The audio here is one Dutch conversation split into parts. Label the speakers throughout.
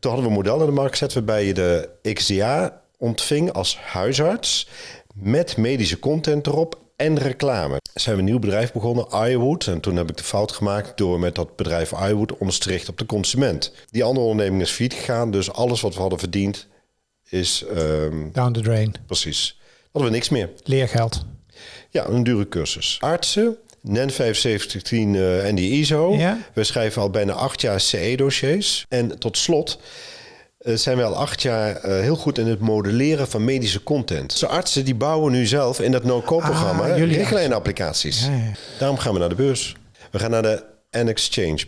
Speaker 1: Toen hadden we een model in de markt gezet waarbij je de XDA ontving als huisarts met medische content erop en reclame. Zijn we een nieuw bedrijf begonnen, iWood. En toen heb ik de fout gemaakt door met dat bedrijf iWood ons te richten op de consument. Die andere onderneming is failliet gegaan, dus alles wat we hadden verdiend is... ehm,
Speaker 2: Down the drain.
Speaker 1: precies. Hadden we niks meer.
Speaker 2: Leergeld.
Speaker 1: Ja, een dure cursus. Artsen, NEN 7510 eh, en die ISO.
Speaker 2: Ja.
Speaker 1: We schrijven al bijna acht jaar CE-dossiers. En tot slot eh, zijn we al acht jaar eh, heel goed in het modelleren van medische content. Dus artsen die bouwen nu zelf in dat no-code-programma
Speaker 2: Ah,
Speaker 1: richtlijnapplicaties.
Speaker 2: Ja, ja.
Speaker 1: Daarom gaan we naar de beurs. We gaan naar de N-Exchange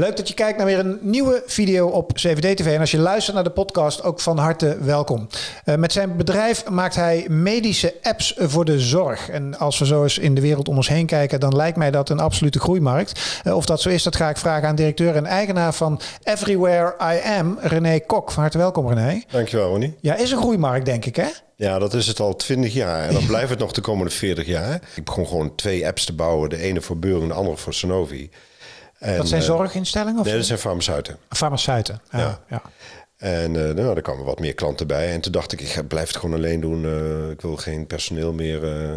Speaker 2: Leuk dat je kijkt naar weer een nieuwe video op CVD TV. En als je luistert naar de podcast, ook van harte welkom. Eh, met zijn bedrijf maakt hij medische apps voor de zorg. En als we zo eens in de wereld om ons heen kijken, dan lijkt mij dat een absolute groeimarkt. Eh, of dat zo is, dat ga ik vragen aan directeur en eigenaar van Everywhere I Am, René Kok. Van harte welkom, René.
Speaker 1: Dankjewel, Ronnie.
Speaker 2: Ja, is een groeimarkt, denk ik, hè?
Speaker 1: Ja, dat is het al 20 jaar. En dan blijft het nog de komende 40 jaar. Ik begon gewoon twee apps te bouwen. De ene voor Beur en de andere voor Sanofi. En,
Speaker 2: Dat zijn
Speaker 1: eh,
Speaker 2: zorginstellingen of
Speaker 1: Nee, dat zijn farmaceuten.
Speaker 2: farmaceuten? Ja, ja.
Speaker 1: Ja. En eh, nou, er kwamen wat meer klanten bij. En toen dacht ik, ik ga- blijf het gewoon alleen doen. Eh, ik wil geen personeel meer. eh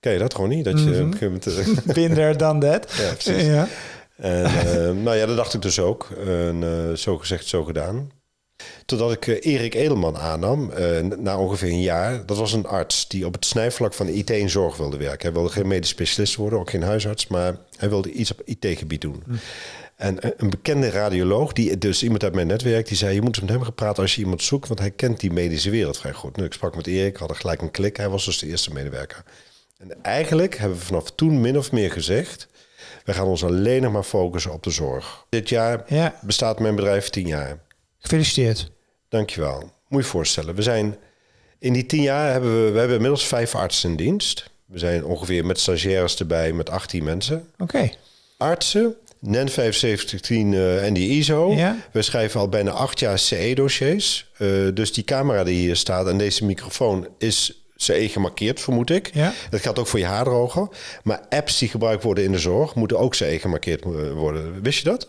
Speaker 1: ken je dat gewoon niet? Dat je eh,
Speaker 2: Binder dan dat.
Speaker 1: Ja, precies.
Speaker 2: Ja.
Speaker 1: En nou ja, dat dacht ik dus ook. En zo gezegd, zo gedaan. Totdat ik eh, Erik Edelman aannam, eh, na ongeveer een jaar. Dat was een arts die op het snijvlak van IT en zorg wilde werken. Hij wilde geen medisch specialist worden, ook geen huisarts, maar hij wilde iets op IT-gebied doen. En eh, een bekende radioloog, die dus iemand uit mijn netwerk, die zei: Je moet met hem gaan praten als je iemand zoekt, want hij kent die medische wereld vrij goed. Nu, ik sprak met Erik, hadden gelijk een klik. Hij was dus de eerste medewerker. En eigenlijk hebben we vanaf toen min of meer gezegd: we gaan ons alleen nog maar focussen op de zorg. Dit jaar
Speaker 2: Ja.
Speaker 1: bestaat mijn bedrijf tien jaar.
Speaker 2: Gefeliciteerd.
Speaker 1: Dankjewel. Moet je je voorstellen. We zijn in die tien jaar hebben we, we hebben inmiddels vijf artsen in dienst. We zijn ongeveer met stagiaires erbij met 18 mensen.
Speaker 2: Oké.
Speaker 1: Artsen, NEN 7510 eh, en die ISO.
Speaker 2: Ja.
Speaker 1: We schrijven al bijna acht jaar CE-dossiers. Eh, dus die camera die hier staat en deze microfoon is CE gemarkeerd, vermoed ik.
Speaker 2: Ja.
Speaker 1: Dat geldt ook voor je haardroger. Maar apps die gebruikt worden in de zorg moeten ook CE gemarkeerd worden. Wist je dat?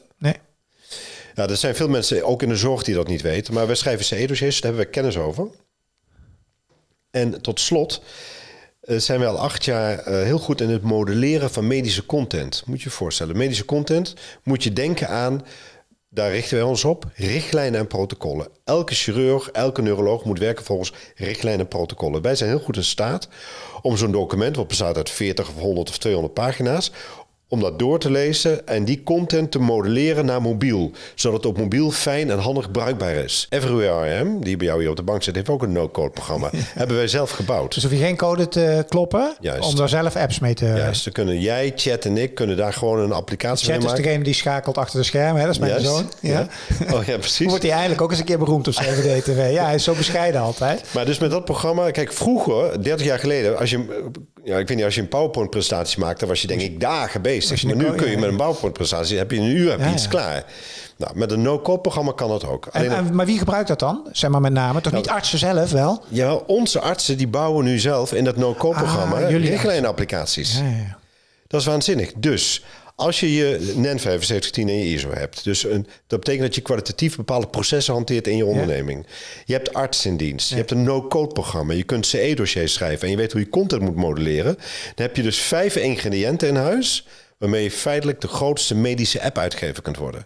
Speaker 1: Ja, er zijn veel mensen, ook in de zorg, die dat niet weten. Maar wij schrijven CE-dossiers, daar hebben we kennis over. En tot slot eh, zijn we al acht jaar eh, heel goed in het modelleren van medische content. Moet je je voorstellen. Medische content moet je denken aan, daar richten wij ons op, richtlijnen en protocollen. Elke chirurg, elke neuroloog moet werken volgens richtlijnen en protocollen. Wij zijn heel goed in staat om zo'n document, wat bestaat uit 40 of 100 of 200 pagina's, om dat door te lezen en die content te modelleren naar mobiel. Zodat het op mobiel fijn en handig bruikbaar is. Everywhere die bij jou hier op de bank zit, heeft ook een no-code programma. Hebben wij zelf gebouwd.
Speaker 2: Dus hoef je geen code te kloppen
Speaker 1: Juist.
Speaker 2: om daar zelf apps mee te...
Speaker 1: Juist, dan kunnen jij, Chat en ik kunnen daar gewoon een applicatie
Speaker 2: Chat
Speaker 1: mee
Speaker 2: is
Speaker 1: maken.
Speaker 2: degene die schakelt achter de schermen, hè? dat is mijn
Speaker 1: Juist,
Speaker 2: zoon. Ja.
Speaker 1: ja. Oh ja, precies.
Speaker 2: Wordt hij eindelijk ook eens een keer beroemd op CVD-TV. Ja, hij is zo bescheiden altijd.
Speaker 1: Maar dus met dat programma, kijk, vroeger, 30 jaar geleden, als je, ja, ik weet niet, als je een PowerPoint-presentatie maakte, was je denk ik dagen bezig. Maar nu kun je met een PowerPoint-presentatie, heb je een uur heb je
Speaker 2: Ja,
Speaker 1: iets
Speaker 2: ja.
Speaker 1: klaar. Nou, met een no-code-programma kan dat ook.
Speaker 2: En,
Speaker 1: Alleen,
Speaker 2: en- maar wie gebruikt dat dan? Zeg maar met name. Toch niet artsen zelf wel?
Speaker 1: ja, onze artsen die bouwen nu zelf in dat no-code-programma
Speaker 2: Ah, jullie
Speaker 1: richtlijnapplicaties.
Speaker 2: Ja, ja.
Speaker 1: Dat is waanzinnig. Dus als je je NEN 7510 en je ISO hebt, dus een, dat betekent dat je kwalitatief bepaalde processen hanteert in je onderneming. Je hebt arts in dienst, je hebt een no-code programma, je kunt CE-dossiers schrijven en je weet hoe je content moet modelleren. Dan heb je dus vijf ingrediënten in huis waarmee je feitelijk de grootste medische app-uitgever kunt worden.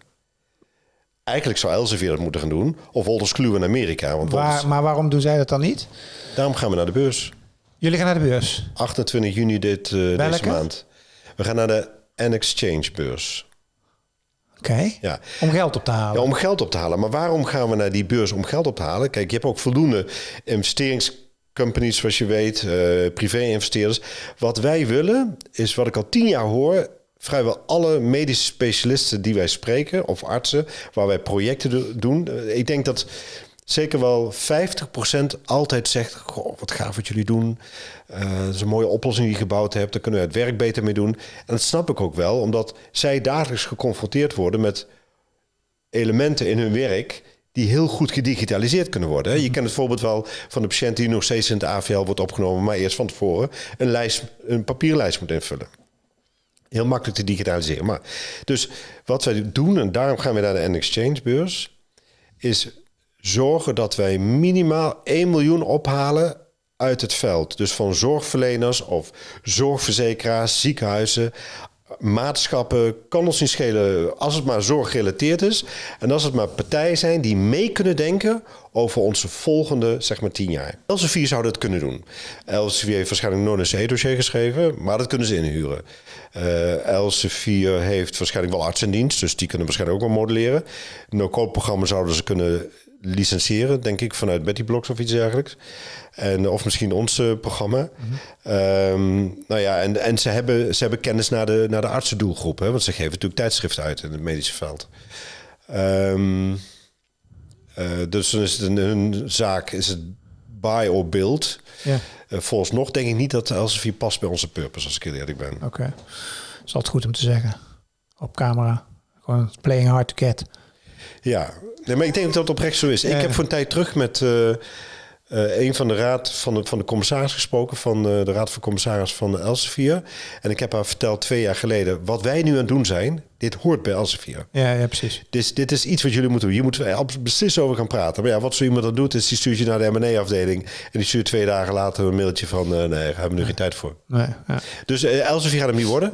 Speaker 1: Eigenlijk zou Elsevier dat moeten gaan doen, of Wolters Kluwer in Amerika. Want
Speaker 2: Waar,
Speaker 1: Wolters-
Speaker 2: maar waarom doen zij dat dan niet?
Speaker 1: daarom gaan we naar de beurs.
Speaker 2: Jullie gaan naar de beurs.
Speaker 1: 28 juni dit, eh, deze maand. We gaan naar de N-Exchange beurs.
Speaker 2: Oké.
Speaker 1: Ja.
Speaker 2: Om geld op te halen.
Speaker 1: Ja, om geld op te halen. Maar waarom gaan we naar die beurs om geld op te halen? Kijk, je hebt ook voldoende investeringscompanies, zoals je weet, eh, privé-investeerders. Wat wij willen, is wat ik al tien jaar hoor. Vrijwel alle medische specialisten die wij spreken, of artsen, waar wij projecten do- doen. Ik denk dat zeker wel 50% altijd zegt: Goh, wat gaaf wat jullie doen. Eh, dat is een mooie oplossing die je gebouwd hebt. Daar kunnen we het werk beter mee doen. En dat snap ik ook wel, omdat zij dagelijks geconfronteerd worden met elementen in hun werk die heel goed gedigitaliseerd kunnen worden. Je kent het voorbeeld wel van de patiënt die nog steeds in het AVL wordt opgenomen, maar eerst van tevoren een, lijst, een papierlijst moet invullen. heel makkelijk te digitaliseren. Maar, dus wat wij doen, en daarom gaan we naar de N-Exchange beurs, is zorgen dat wij minimaal 1 miljoen ophalen uit het veld. Dus van zorgverleners of zorgverzekeraars, ziekenhuizen, maatschappen, kan ons niet schelen als het maar zorggerelateerd is. En als het maar partijen zijn die mee kunnen denken over onze volgende, zeg maar, tien jaar. Elsevier zou dat kunnen doen. Elsevier heeft waarschijnlijk nooit een C-dossier geschreven, maar dat kunnen ze inhuren. Uh, Elsevier heeft waarschijnlijk wel artsendienst, dus die kunnen waarschijnlijk ook wel modelleren. No-code programma zouden ze kunnen licentiëren, denk ik, vanuit Betty Blocks of iets dergelijks. En, of misschien ons uh, programma. Mm nou ja, en, en ze, hebben, ze hebben kennis naar de, naar de artsendoelgroep. Hè, want ze geven natuurlijk tijdschriften uit in het medische veld. Um, uh, dus dan is het een, zaak, is het buy or build. Ja. Uh, volgens nog denk ik niet dat Elsevier past bij onze purpose, als ik heel eerlijk ben.
Speaker 2: Oké. Okay. Is altijd goed om te zeggen. Op camera. Gewoon playing hard to get.
Speaker 1: Ja, nee, maar ik denk dat dat oprecht zo is. Ik heb voor een tijd terug met uh, uh, een van de raad van de, van de commissaris gesproken, van uh, de raad van commissaris van Elsevier. En ik heb haar verteld twee jaar geleden, wat wij nu aan het doen zijn, dit hoort bij Elsevier.
Speaker 2: Ja, ja, precies.
Speaker 1: Dus dit is iets wat jullie moeten doen. Hier moeten we beslist over gaan praten. Maar ja, wat zo iemand dan doet, is die stuurt je naar de M&A-afdeling en die stuurt twee dagen later een mailtje van, nee, daar hebben we nu geen tijd voor. Nee, ja. Dus Elsevier gaat hem niet worden.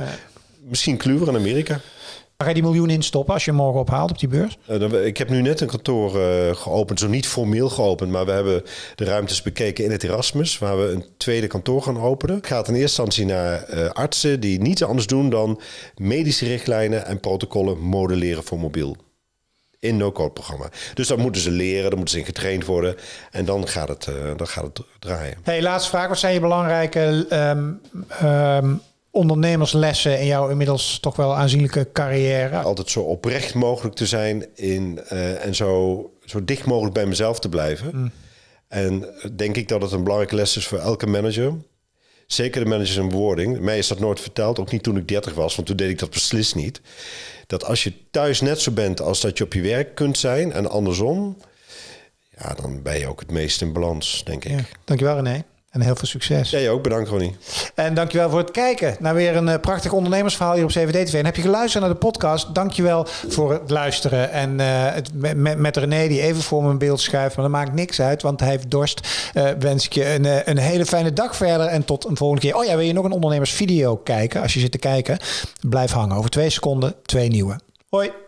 Speaker 1: Misschien Kluwer in Amerika.
Speaker 2: Waar ga je die miljoen in stoppen als je morgen ophaalt op die beurs?
Speaker 1: Uh, ik heb nu net een kantoor uh, geopend, zo niet formeel geopend, maar we hebben de ruimtes bekeken in het Erasmus, waar we een tweede kantoor gaan openen. Het gaat in eerste instantie naar uh, artsen die niets anders doen dan medische richtlijnen en protocollen modelleren voor mobiel. In no-code programma. Dus dat moeten ze leren, dan moeten ze in getraind worden. En dan gaat het, dan gaat het draaien.
Speaker 2: Hey, laatste vraag. Wat zijn je belangrijke um, um, ondernemerslessen in jouw inmiddels toch wel aanzienlijke carrière?
Speaker 1: Altijd zo oprecht mogelijk te zijn in, uh, en zo, zo dicht mogelijk bij mezelf te blijven. Mm. En denk ik dat het een belangrijke les is voor elke manager. Zeker de managers in bewoording. Mij is dat nooit verteld, ook niet toen ik 30 was, want toen deed ik dat beslist niet. Dat als je thuis net zo bent als dat je op je werk kunt zijn en andersom, ja, dan ben je ook het meest in balans, denk ik. Ja,
Speaker 2: dankjewel René. En heel veel succes.
Speaker 1: Jij ook, bedankt Ronnie.
Speaker 2: En dankjewel voor het kijken naar weer een uh, prachtig ondernemersverhaal hier op CVD TV. En heb je geluisterd naar de podcast, dankjewel voor het luisteren. En uh, het, met, met René die even voor mijn beeld schuift, maar dat maakt niks uit, want hij heeft dorst. Uh, wens ik je een, een hele fijne dag verder en tot een volgende keer. Oh ja, wil je nog een ondernemersvideo kijken? Als je zit te kijken, blijf hangen. Over twee seconden, twee nieuwe. Hoi.